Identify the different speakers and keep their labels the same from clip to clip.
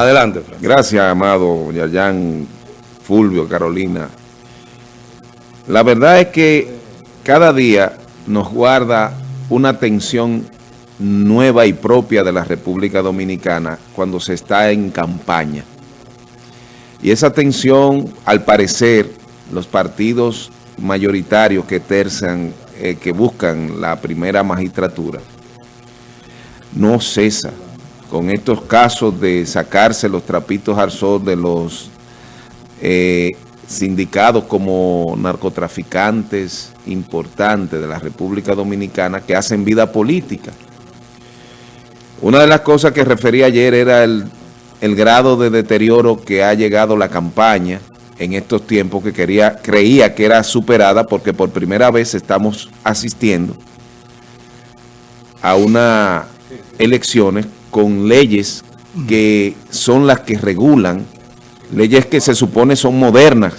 Speaker 1: Adelante.
Speaker 2: Gracias, amado Yayan, Fulvio, Carolina. La verdad es que cada día nos guarda una tensión nueva y propia de la República Dominicana cuando se está en campaña. Y esa tensión, al parecer, los partidos mayoritarios que tercian, eh, que buscan la primera magistratura, no cesa con estos casos de sacarse los trapitos al sol de los eh, sindicados como narcotraficantes importantes de la República Dominicana que hacen vida política. Una de las cosas que referí ayer era el, el grado de deterioro que ha llegado la campaña en estos tiempos que quería, creía que era superada porque por primera vez estamos asistiendo a unas elecciones con leyes que son las que regulan, leyes que se supone son modernas,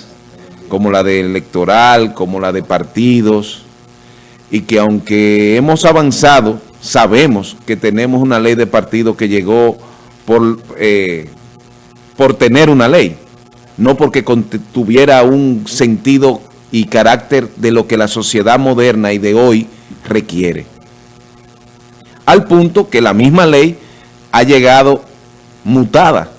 Speaker 2: como la de electoral, como la de partidos, y que aunque hemos avanzado, sabemos que tenemos una ley de partido que llegó por, eh, por tener una ley no porque tuviera un sentido y carácter de lo que la sociedad moderna y de hoy requiere. Al punto que la misma ley ha llegado mutada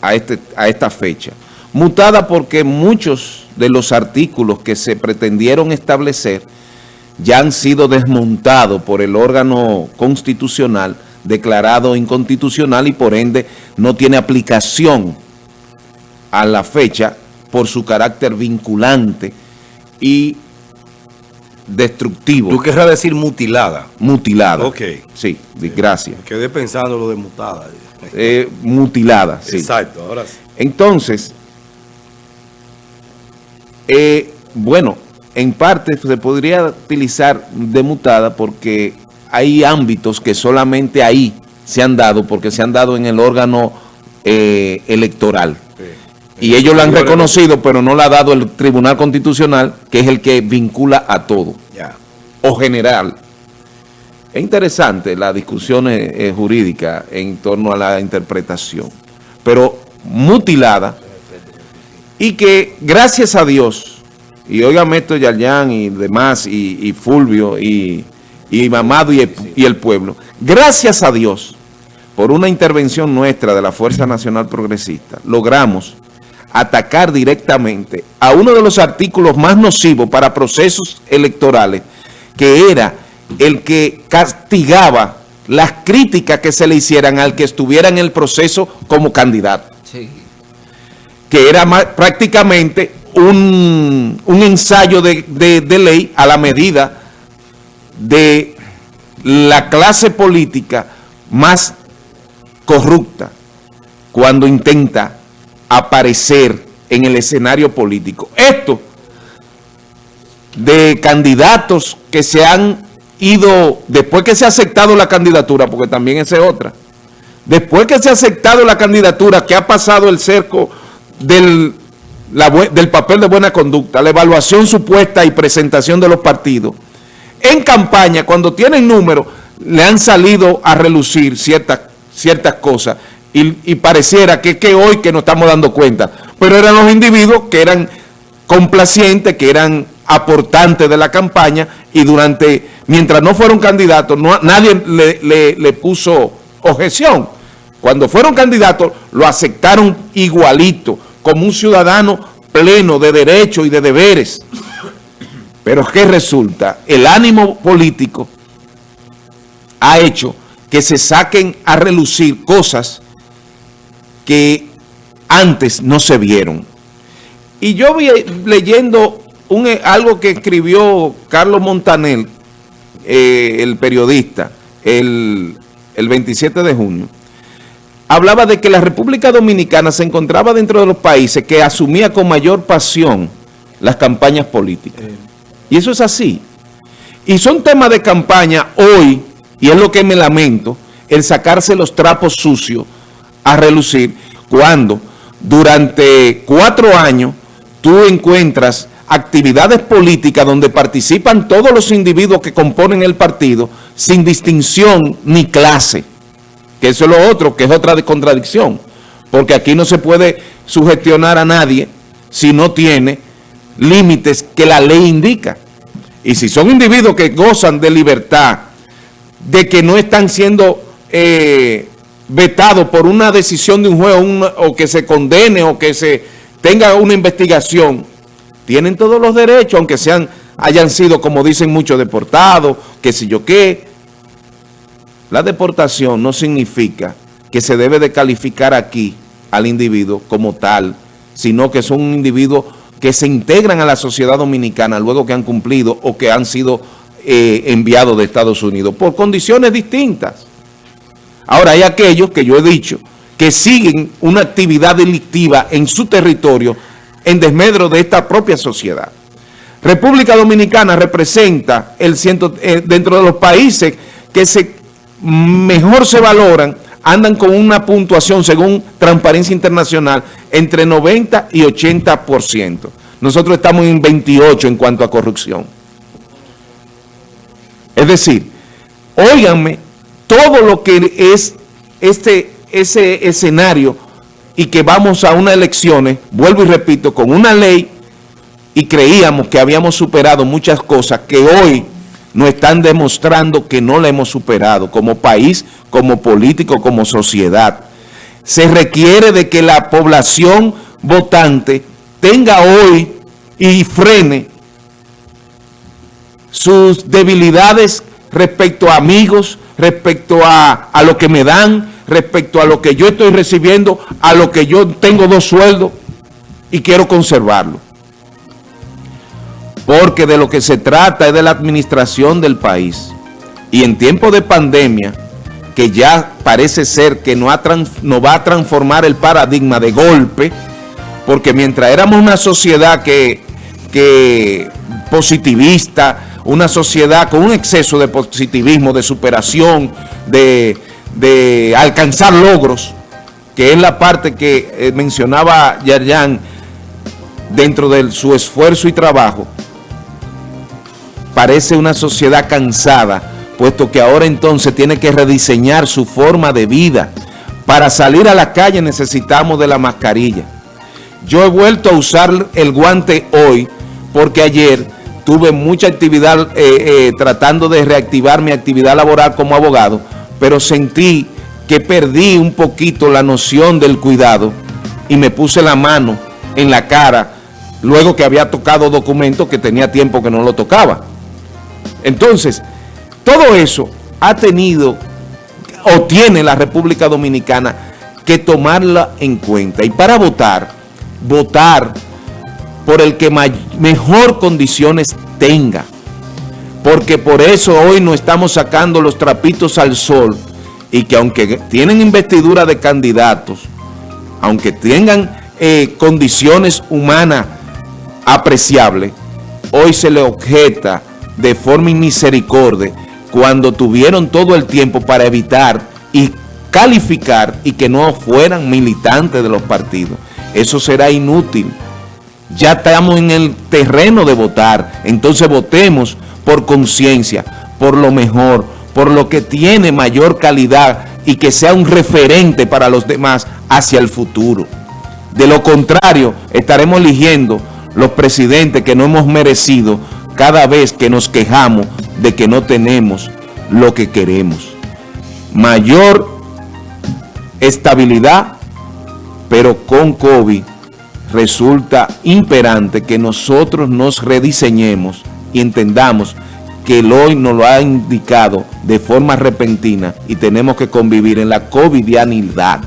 Speaker 2: a, este, a esta fecha. Mutada porque muchos de los artículos que se pretendieron establecer ya han sido desmontados por el órgano constitucional declarado inconstitucional y por ende no tiene aplicación a la fecha por su carácter vinculante y destructivo.
Speaker 1: ¿Tú querrás decir mutilada?
Speaker 2: Mutilada.
Speaker 1: Ok.
Speaker 2: Sí, gracias.
Speaker 1: Quedé pensando lo de mutada.
Speaker 2: Eh, mutilada, sí.
Speaker 1: Exacto, ahora sí.
Speaker 2: Entonces, eh, bueno, en parte se podría utilizar de mutada porque hay ámbitos que solamente ahí se han dado, porque se han dado en el órgano eh, electoral. Y ellos lo han reconocido, pero no lo ha dado el Tribunal Constitucional, que es el que vincula a todo. O general. Es interesante la discusión eh, jurídica en torno a la interpretación, pero mutilada y que gracias a Dios, y oigan esto Yaryán y demás, y, Fulvio, y, y Mamado y y el pueblo, gracias a Dios, por una intervención nuestra de la Fuerza Nacional Progresista, logramos atacar directamente a uno de los artículos más nocivos para procesos electorales, que era el que castigaba las críticas que se le hicieran al que estuviera en el proceso como candidato. Que era prácticamente un, ensayo de, de ley a la medida de la clase política más corrupta cuando intenta aparecer en el escenario político. Esto de candidatos que se han ido, después que se ha aceptado la candidatura, porque también esa es otra, después que se ha aceptado la candidatura, que ha pasado el cerco del, del papel de buena conducta, la evaluación supuesta y presentación de los partidos, en campaña, cuando tienen números, le han salido a relucir ciertas, ciertas cosas y, pareciera que, que hoy que nos estamos dando cuenta, pero eran los individuos que eran complacientes, que eran aportantes de la campaña y durante, mientras no fueron candidatos, no, nadie le, le puso objeción. Cuando fueron candidatos, lo aceptaron igualito, como un ciudadano pleno de derechos y de deberes. Pero ¿qué resulta? El ánimo político ha hecho que se saquen a relucir cosas que antes no se vieron. Y yo vi leyendo un, eh, algo que escribió Carlos Montanel, eh, el periodista, el, el 27 de junio, hablaba de que la República Dominicana se encontraba dentro de los países que asumía con mayor pasión las campañas políticas. Y eso es así. Y son temas de campaña hoy, y es lo que me lamento, el sacarse los trapos sucios a relucir cuando durante cuatro años tú encuentras actividades políticas donde participan todos los individuos que componen el partido sin distinción ni clase, que eso es lo otro, que es otra contradicción. porque aquí no se puede sugestionar a nadie si no tiene límites que la ley indica. Y si son individuos que gozan de libertad, de que no están siendo eh, vetados por una decisión de un juez o que se condene o que se tenga una investigación, tienen todos los derechos, aunque sean hayan sido, como dicen muchos, deportados, qué sé yo qué. La deportación no significa que se debe de calificar aquí al individuo como tal, sino que son individuos que se integran a la sociedad dominicana luego que han cumplido o que han sido eh, enviados de Estados Unidos por condiciones distintas. Ahora hay aquellos que yo he dicho que siguen una actividad delictiva en su territorio en desmedro de esta propia sociedad. República Dominicana representa el ciento, eh, dentro de los países que se mejor se valoran, andan con una puntuación según Transparencia Internacional entre 90 y 80%. Nosotros estamos en 28 en cuanto a corrupción. Es decir, óiganme, todo lo que es este, ese escenario y que vamos a unas elecciones, vuelvo y repito, con una ley y creíamos que habíamos superado muchas cosas que hoy nos están demostrando que no la hemos superado como país, como político, como sociedad. Se requiere de que la población votante tenga hoy y frene sus debilidades respecto a amigos, respecto a, a lo que me dan, respecto a lo que yo estoy recibiendo, a lo que yo tengo dos sueldos y quiero conservarlo porque de lo que se trata es de la administración del país. Y en tiempo de pandemia, que ya parece ser que no, va a transformar el paradigma de golpe, porque mientras éramos una sociedad que, que positivista, una sociedad con un exceso de positivismo, de superación, de, de alcanzar logros, que es la parte que eh, mencionaba Yarjan dentro de su esfuerzo y trabajo, parece una sociedad cansada, puesto que ahora entonces tiene que rediseñar su forma de vida. Para salir a la calle necesitamos de la mascarilla. Yo he vuelto a usar el guante hoy porque ayer tuve mucha actividad eh, eh, tratando de reactivar mi actividad laboral como abogado, pero sentí que perdí un poquito la noción del cuidado y me puse la mano en la cara luego que había tocado documentos que tenía tiempo que no lo tocaba. Entonces, todo eso ha tenido o tiene la República Dominicana que tomarla en cuenta. Y para votar, votar por el que mejor condiciones tenga. Porque por eso hoy no estamos sacando los trapitos al sol y que aunque tienen investidura de candidatos, aunque tengan eh, condiciones humanas apreciables, hoy se le objeta de forma misericordia cuando tuvieron todo el tiempo para evitar y calificar y que no fueran militantes de los partidos. Eso será inútil. Ya estamos en el terreno de votar, entonces votemos por conciencia, por lo mejor, por lo que tiene mayor calidad y que sea un referente para los demás hacia el futuro. De lo contrario, estaremos eligiendo los presidentes que no hemos merecido cada vez que nos quejamos de que no tenemos lo que queremos. Mayor estabilidad, pero con COVID resulta imperante que nosotros nos rediseñemos y entendamos que el hoy nos lo ha indicado de forma repentina y tenemos que convivir en la covidianidad.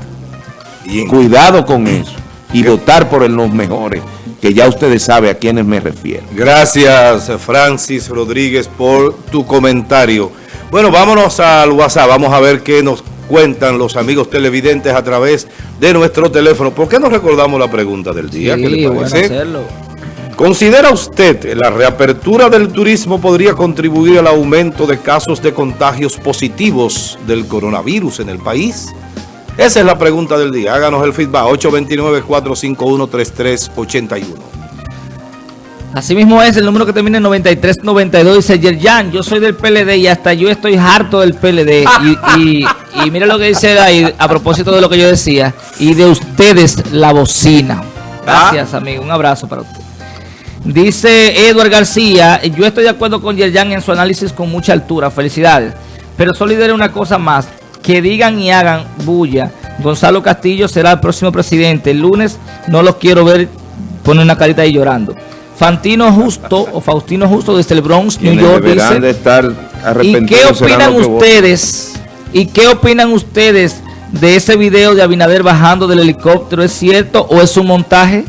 Speaker 2: Cuidado con eso y votar por los mejores que ya ustedes saben a quiénes me refiero.
Speaker 1: Gracias, Francis Rodríguez, por tu comentario. Bueno, vámonos al WhatsApp, vamos a ver qué nos cuentan los amigos televidentes a través de nuestro teléfono. ¿Por qué no recordamos la pregunta del día? ¿Qué le parece? ¿Considera usted la reapertura del turismo podría contribuir al aumento de casos de contagios positivos del coronavirus en el país? Esa es la pregunta del día. Háganos el feedback. 829-451-3381.
Speaker 3: Así mismo es el número que termina en 9392. Dice Yerjan, yo soy del PLD y hasta yo estoy harto del PLD. y, Y mira lo que dice ahí a propósito de lo que yo decía. Y de ustedes la bocina. Gracias, amigo. Un abrazo para usted. Dice Edward García, yo estoy de acuerdo con Yerjan en su análisis con mucha altura. Felicidades. Pero solo una cosa más. Que digan y hagan bulla. Gonzalo Castillo será el próximo presidente. El lunes no los quiero ver. Pone una carita ahí llorando. Fantino Justo o Faustino Justo desde el Bronx, New York, dice...
Speaker 2: de estar
Speaker 3: ¿Y qué opinan ustedes? ¿Y qué opinan ustedes de ese video de Abinader bajando del helicóptero? ¿Es cierto o es un montaje?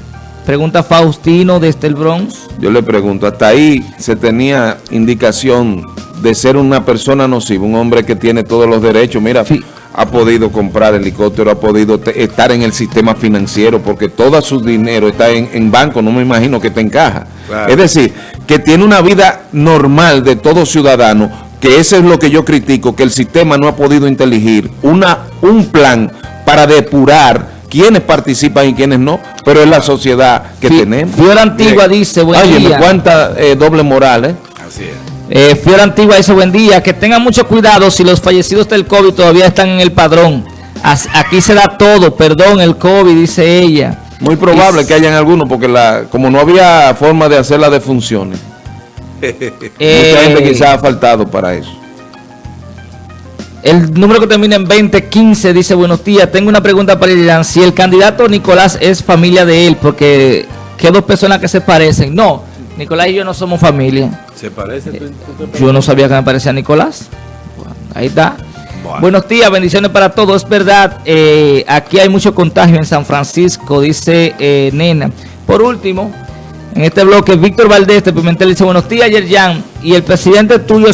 Speaker 3: Pregunta Faustino desde el Bronx.
Speaker 2: Yo le pregunto, hasta ahí se tenía indicación de ser una persona nociva, un hombre que tiene todos los derechos. Mira,
Speaker 3: Sí.
Speaker 2: ha podido comprar helicóptero, ha podido estar en el sistema financiero, porque todo su dinero está en, en banco, no me imagino que te encaja.
Speaker 1: Claro.
Speaker 2: Es decir, que tiene una vida normal de todo ciudadano, que eso es lo que yo critico, que el sistema no ha podido inteligir una, un plan para depurar quiénes participan y quiénes no, pero es la sociedad que tenemos.
Speaker 3: Fiora Antigua
Speaker 2: Mire,
Speaker 3: dice, buen
Speaker 2: óyeme,
Speaker 3: día.
Speaker 2: cuánta eh, doble moral, ¿eh?
Speaker 1: Así es.
Speaker 3: Eh, Fiora Antigua dice, buen día, que tengan mucho cuidado si los fallecidos del COVID todavía están en el padrón. As- aquí se da todo, perdón, el COVID, dice ella.
Speaker 2: Muy probable que hayan algunos, porque la, como no había forma de hacer las defunciones,
Speaker 3: Eh,
Speaker 2: mucha gente quizás ha faltado para eso.
Speaker 3: El número que termina en 2015 dice, buenos días, tengo una pregunta para Irán. Si el candidato Nicolás es familia de él, porque ¿qué dos personas que se parecen? No, Nicolás y yo no somos familia.
Speaker 1: ¿Se parece? ¿Tú- tú te
Speaker 3: Yo no sabía que me parecía Nicolás. Bueno, ahí está.
Speaker 1: Bueno.
Speaker 3: Buenos días, bendiciones para todos. Es verdad, eh, aquí hay mucho contagio en San Francisco, dice eh, Nena. Por último, en este bloque, Víctor Valdés de Pimentel dice, buenos días, Yerjan. Y el presidente tuyo